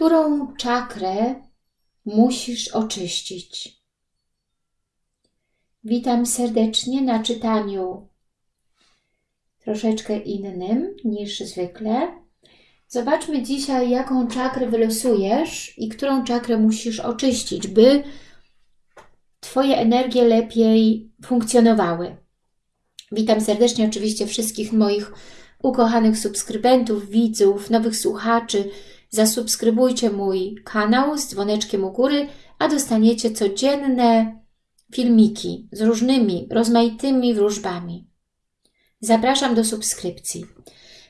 którą czakrę musisz oczyścić. Witam serdecznie na czytaniu troszeczkę innym niż zwykle. Zobaczmy dzisiaj, jaką czakrę wylosujesz i którą czakrę musisz oczyścić, by Twoje energie lepiej funkcjonowały. Witam serdecznie oczywiście wszystkich moich ukochanych subskrybentów, widzów, nowych słuchaczy. Zasubskrybujcie mój kanał z dzwoneczkiem u góry, a dostaniecie codzienne filmiki z różnymi, rozmaitymi wróżbami. Zapraszam do subskrypcji.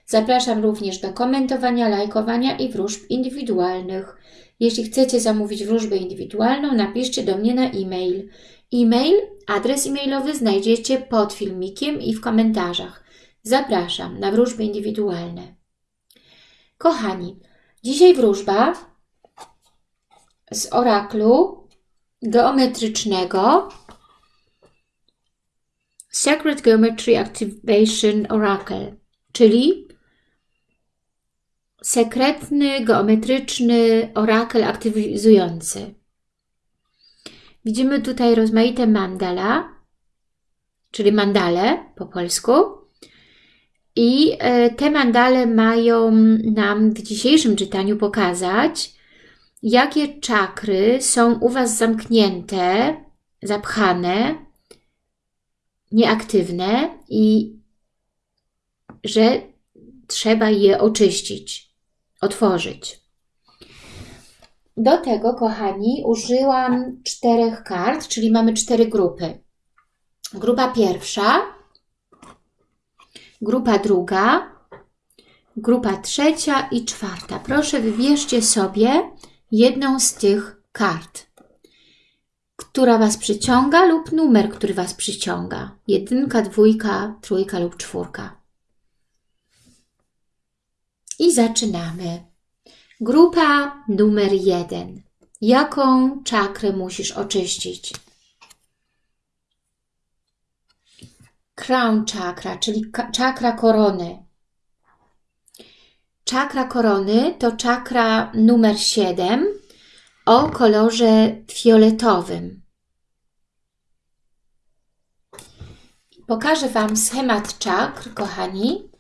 Zapraszam również do komentowania, lajkowania i wróżb indywidualnych. Jeśli chcecie zamówić wróżbę indywidualną, napiszcie do mnie na e-mail. E-mail, adres e-mailowy znajdziecie pod filmikiem i w komentarzach. Zapraszam na wróżby indywidualne. Kochani, dzisiaj wróżba z oraklu geometrycznego Sacred Geometry Activation Oracle, czyli sekretny, geometryczny orakel aktywizujący. Widzimy tutaj rozmaite mandala, czyli mandale po polsku. I e, te mandale mają nam w dzisiejszym czytaniu pokazać, jakie czakry są u Was zamknięte, zapchane, nieaktywne i że trzeba je oczyścić, otworzyć. Do tego, kochani, użyłam czterech kart, czyli mamy cztery grupy. Grupa pierwsza, grupa druga, grupa trzecia i czwarta. Proszę wybierzcie sobie jedną z tych kart, która Was przyciąga lub numer, który Was przyciąga. Jedynka, dwójka, trójka lub czwórka. I zaczynamy. Grupa numer jeden. Jaką czakrę musisz oczyścić? Crown chakra, czyli czakra korony. Czakra korony to czakra numer 7 o kolorze fioletowym. Pokażę Wam schemat czakr, kochani.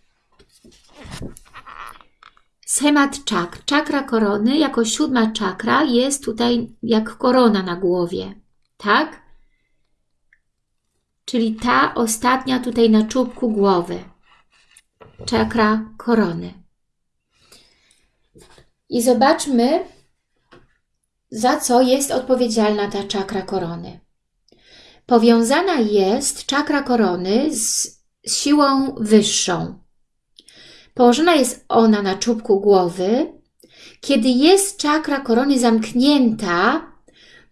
Schemat czakr. Czakra korony jako siódma czakra jest tutaj jak korona na głowie. Tak? Czyli ta ostatnia tutaj na czubku głowy. Czakra korony. I zobaczmy, za co jest odpowiedzialna ta czakra korony. Powiązana jest czakra korony z siłą wyższą. Położona jest ona na czubku głowy. Kiedy jest czakra korony zamknięta,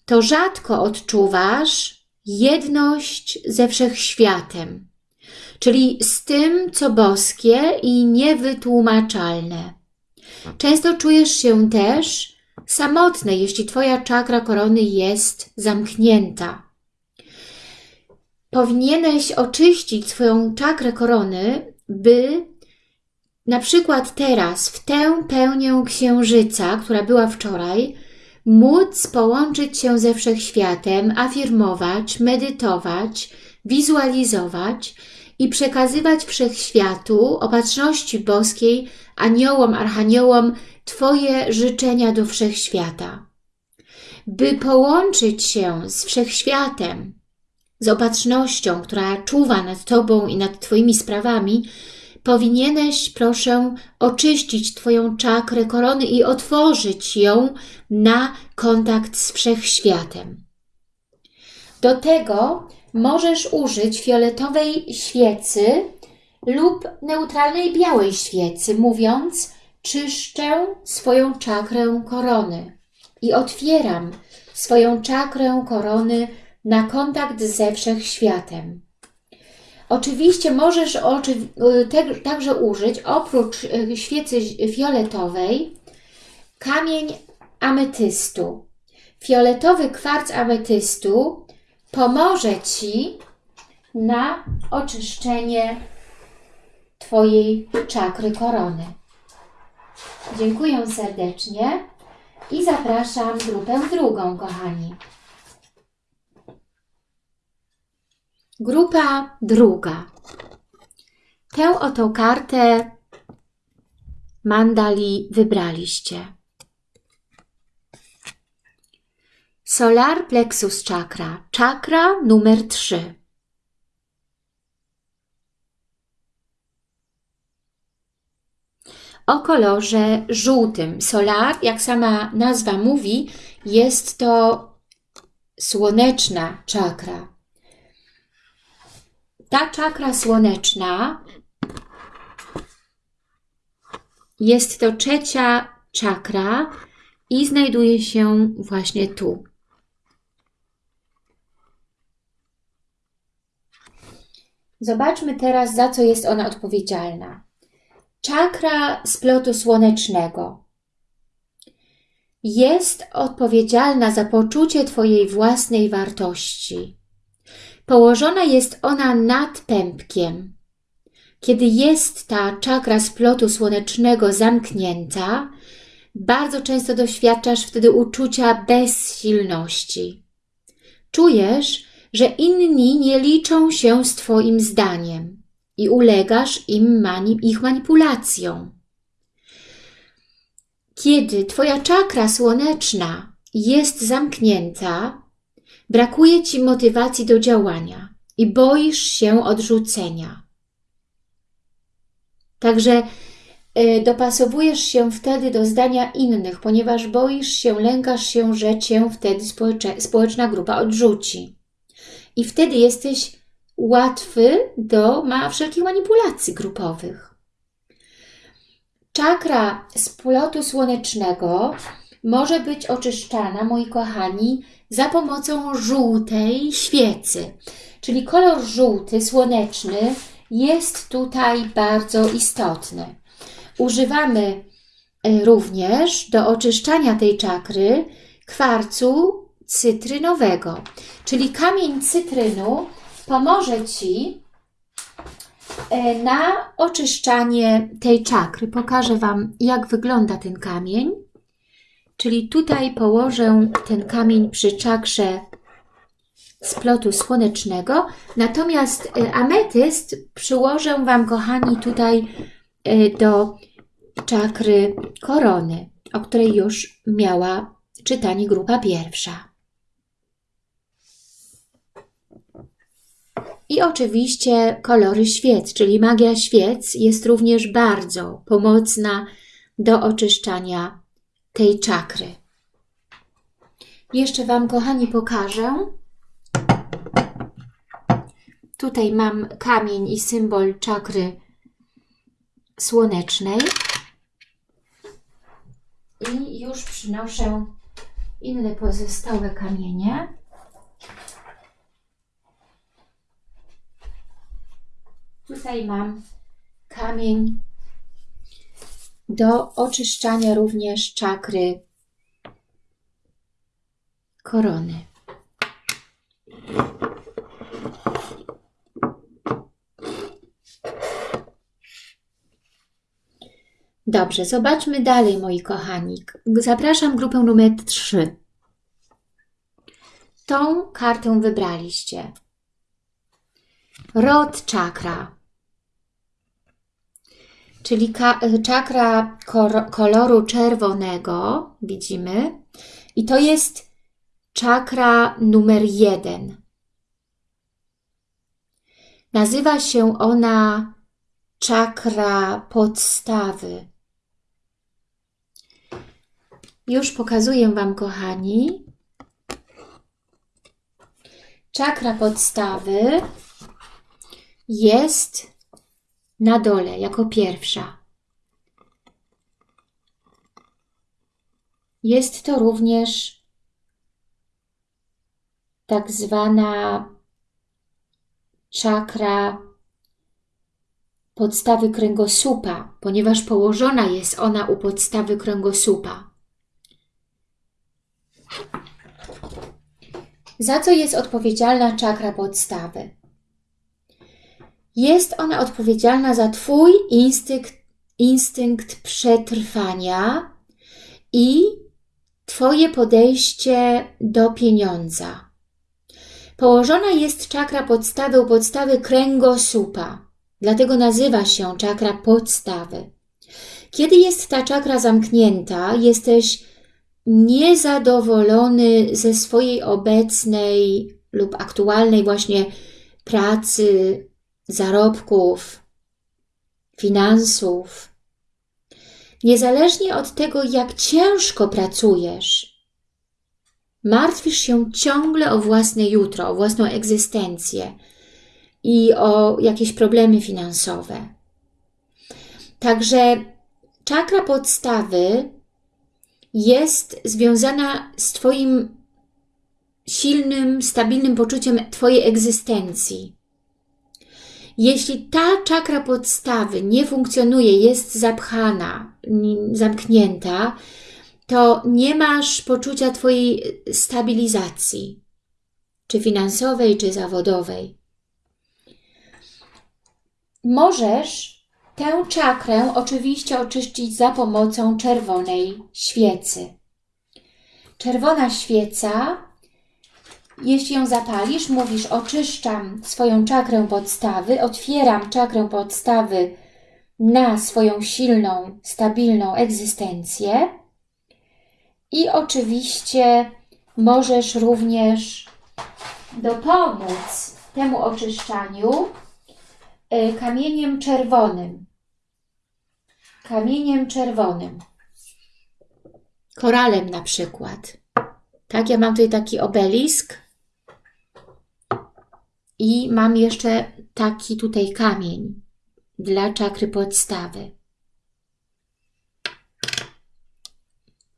to rzadko odczuwasz jedność ze wszechświatem, czyli z tym, co boskie i niewytłumaczalne. Często czujesz się też samotny, jeśli Twoja czakra korony jest zamknięta. Powinieneś oczyścić swoją czakrę korony, by na przykład teraz, w tę pełnię księżyca, która była wczoraj, móc połączyć się ze wszechświatem, afirmować, medytować, wizualizować i przekazywać wszechświatu, opatrzności boskiej, aniołom, archaniołom Twoje życzenia do wszechświata. By połączyć się z wszechświatem, z opatrznością, która czuwa nad Tobą i nad Twoimi sprawami, powinieneś, proszę, oczyścić Twoją czakrę korony i otworzyć ją na kontakt z wszechświatem. Do tego możesz użyć fioletowej świecy lub neutralnej białej świecy, mówiąc czyszczę swoją czakrę korony i otwieram swoją czakrę korony na kontakt ze wszechświatem. Oczywiście możesz oczy, te, także użyć oprócz e, świecy fioletowej kamień ametystu. Fioletowy kwarc ametystu pomoże Ci na oczyszczenie Twojej czakry korony. Dziękuję serdecznie. I zapraszam grupę drugą, kochani. Grupa druga. Tę oto kartę mandali wybraliście. Solar Plexus Chakra, czakra numer 3. O kolorze żółtym. Solar, jak sama nazwa mówi, jest to słoneczna czakra. Ta czakra słoneczna jest to trzecia czakra i znajduje się właśnie tu. Zobaczmy teraz, za co jest ona odpowiedzialna. Czakra splotu słonecznego jest odpowiedzialna za poczucie Twojej własnej wartości. Położona jest ona nad pępkiem. Kiedy jest ta czakra splotu słonecznego zamknięta, bardzo często doświadczasz wtedy uczucia bezsilności. Czujesz, że inni nie liczą się z Twoim zdaniem i ulegasz im mani ich manipulacjom. Kiedy Twoja czakra słoneczna jest zamknięta, brakuje Ci motywacji do działania i boisz się odrzucenia. Także y, dopasowujesz się wtedy do zdania innych, ponieważ boisz się, lękasz się, że Cię wtedy społeczna grupa odrzuci. I wtedy jesteś łatwy do ma wszelkich manipulacji grupowych. Czakra splotu słonecznego może być oczyszczana, moi kochani, za pomocą żółtej świecy. Czyli kolor żółty, słoneczny jest tutaj bardzo istotny. Używamy e, również do oczyszczania tej czakry kwarcu cytrynowego. Czyli kamień cytrynu pomoże Ci e, na oczyszczanie tej czakry. Pokażę Wam, jak wygląda ten kamień. Czyli tutaj położę ten kamień przy czakrze splotu słonecznego, natomiast e, ametyst przyłożę Wam, kochani, tutaj e, do czakry korony, o której już miała czytanie grupa pierwsza. I oczywiście kolory świec, czyli magia świec jest również bardzo pomocna do oczyszczania tej czakry. Jeszcze Wam, kochani, pokażę. Tutaj mam kamień i symbol czakry słonecznej. I już przynoszę inne pozostałe kamienie. Tutaj mam kamień do oczyszczania również czakry korony. Dobrze, zobaczmy dalej, moi kochani. Zapraszam grupę numer 3. Tą kartę wybraliście. Rod czakra czyli czakra koloru czerwonego, widzimy, i to jest czakra numer jeden. Nazywa się ona czakra podstawy. Już pokazuję Wam, kochani. Czakra podstawy jest na dole jako pierwsza. Jest to również tak zwana czakra podstawy kręgosłupa, ponieważ położona jest ona u podstawy kręgosłupa. Za co jest odpowiedzialna czakra podstawy? Jest ona odpowiedzialna za Twój instynkt, instynkt przetrwania i Twoje podejście do pieniądza. Położona jest czakra podstawy u podstawy kręgosłupa, dlatego nazywa się czakra podstawy. Kiedy jest ta czakra zamknięta, jesteś niezadowolony ze swojej obecnej lub aktualnej właśnie pracy, zarobków, finansów. Niezależnie od tego, jak ciężko pracujesz, martwisz się ciągle o własne jutro, o własną egzystencję i o jakieś problemy finansowe. Także czakra podstawy jest związana z Twoim silnym, stabilnym poczuciem Twojej egzystencji. Jeśli ta czakra podstawy nie funkcjonuje, jest zapchana, zamknięta, to nie masz poczucia Twojej stabilizacji, czy finansowej, czy zawodowej. Możesz tę czakrę oczywiście oczyścić za pomocą czerwonej świecy. Czerwona świeca jeśli ją zapalisz, mówisz oczyszczam swoją czakrę podstawy, otwieram czakrę podstawy na swoją silną, stabilną egzystencję i oczywiście możesz również dopomóc temu oczyszczaniu y, kamieniem czerwonym. Kamieniem czerwonym. Koralem na przykład. Tak, ja mam tutaj taki obelisk i mam jeszcze taki tutaj kamień dla czakry podstawy.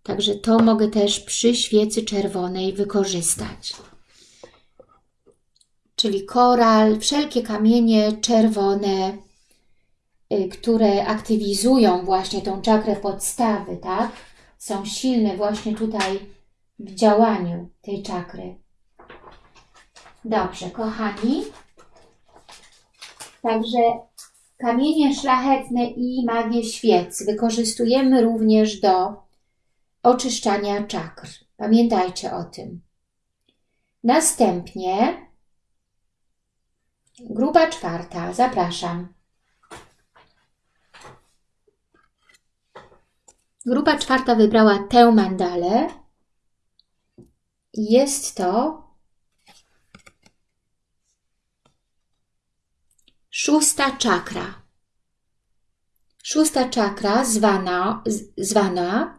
Także to mogę też przy świecy czerwonej wykorzystać. Czyli koral, wszelkie kamienie czerwone, y, które aktywizują właśnie tą czakrę podstawy, tak? Są silne właśnie tutaj w działaniu tej czakry. Dobrze, kochani. Także kamienie szlachetne i magię świec wykorzystujemy również do oczyszczania czakr. Pamiętajcie o tym. Następnie grupa czwarta. Zapraszam. Grupa czwarta wybrała tę mandalę. Jest to Szósta czakra. Szósta czakra zwana, zwana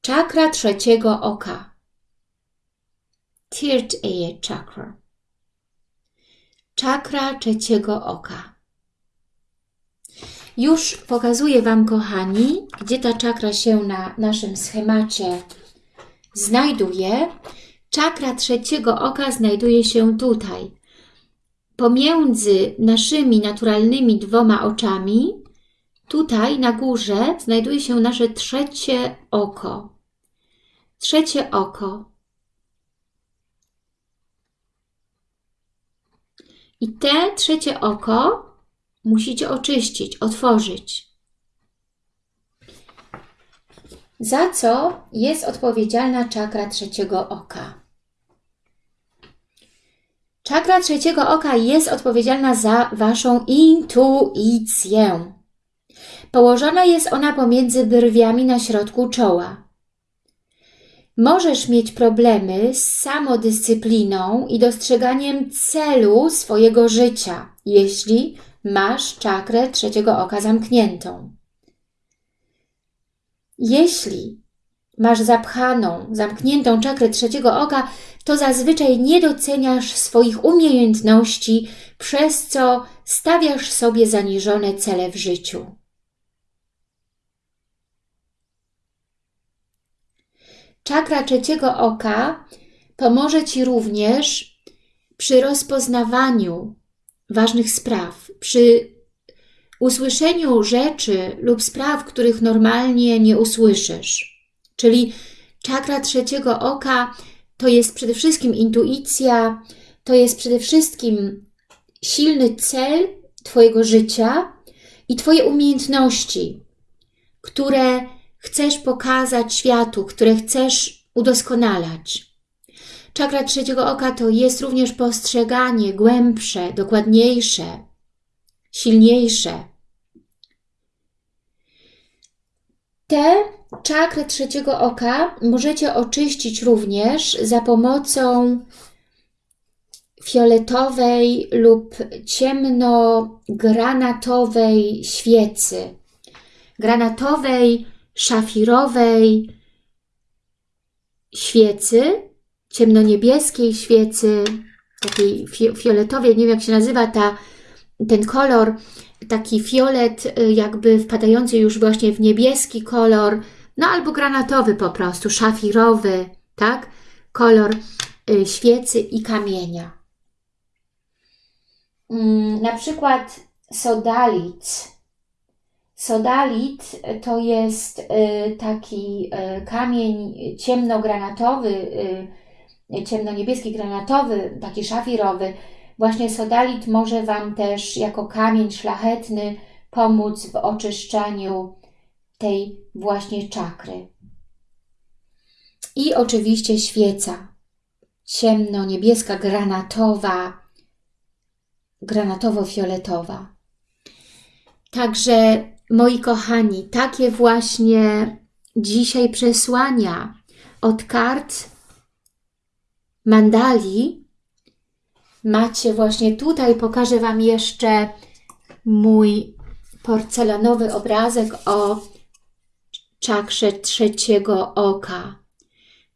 czakra trzeciego oka. Third eye chakra. Czakra trzeciego oka. Już pokazuję Wam, kochani, gdzie ta czakra się na naszym schemacie znajduje. Czakra trzeciego oka znajduje się tutaj, pomiędzy naszymi naturalnymi dwoma oczami, tutaj na górze znajduje się nasze trzecie oko. Trzecie oko. I te trzecie oko musicie oczyścić, otworzyć. Za co jest odpowiedzialna czakra trzeciego oka? Czakra trzeciego oka jest odpowiedzialna za Waszą intuicję. Położona jest ona pomiędzy brwiami na środku czoła. Możesz mieć problemy z samodyscypliną i dostrzeganiem celu swojego życia, jeśli masz czakrę trzeciego oka zamkniętą. Jeśli masz zapchaną, zamkniętą czakrę trzeciego oka, to zazwyczaj nie doceniasz swoich umiejętności, przez co stawiasz sobie zaniżone cele w życiu. Czakra trzeciego oka pomoże Ci również przy rozpoznawaniu ważnych spraw, przy usłyszeniu rzeczy lub spraw, których normalnie nie usłyszysz. Czyli czakra trzeciego oka to jest przede wszystkim intuicja, to jest przede wszystkim silny cel Twojego życia i Twoje umiejętności, które chcesz pokazać światu, które chcesz udoskonalać. Czakra trzeciego oka to jest również postrzeganie głębsze, dokładniejsze, silniejsze. Te czakry trzeciego oka możecie oczyścić również za pomocą fioletowej lub ciemnogranatowej świecy. Granatowej, szafirowej świecy, ciemnoniebieskiej świecy, takiej fioletowej, nie wiem jak się nazywa ta, ten kolor, taki fiolet y, jakby wpadający już właśnie w niebieski kolor, no albo granatowy po prostu, szafirowy, tak? Kolor y, świecy i kamienia. Mm, na przykład sodalit. Sodalit to jest y, taki kamień ciemnogranatowy, ciemno-niebieski granatowy, taki szafirowy, Właśnie sodalit może Wam też jako kamień szlachetny pomóc w oczyszczaniu tej właśnie czakry. I oczywiście świeca, ciemno-niebieska, granatowa, granatowo-fioletowa. Także, moi kochani, takie właśnie dzisiaj przesłania od kart mandali macie właśnie tutaj, pokażę Wam jeszcze mój porcelanowy obrazek o czakrze trzeciego oka.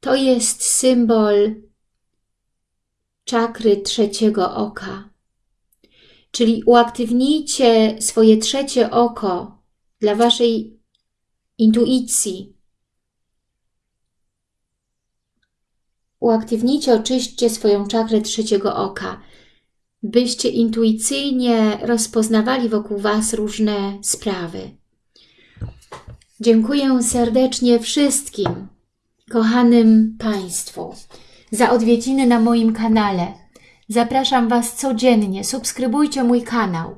To jest symbol czakry trzeciego oka. Czyli uaktywnijcie swoje trzecie oko dla Waszej intuicji. Uaktywnijcie, oczyśćcie swoją czakrę trzeciego oka, byście intuicyjnie rozpoznawali wokół Was różne sprawy. Dziękuję serdecznie wszystkim, kochanym Państwu, za odwiedziny na moim kanale. Zapraszam Was codziennie, subskrybujcie mój kanał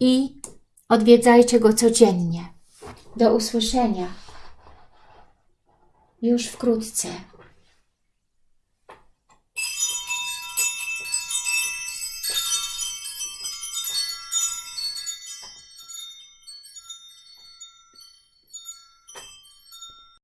i odwiedzajcie go codziennie. Do usłyszenia już wkrótce.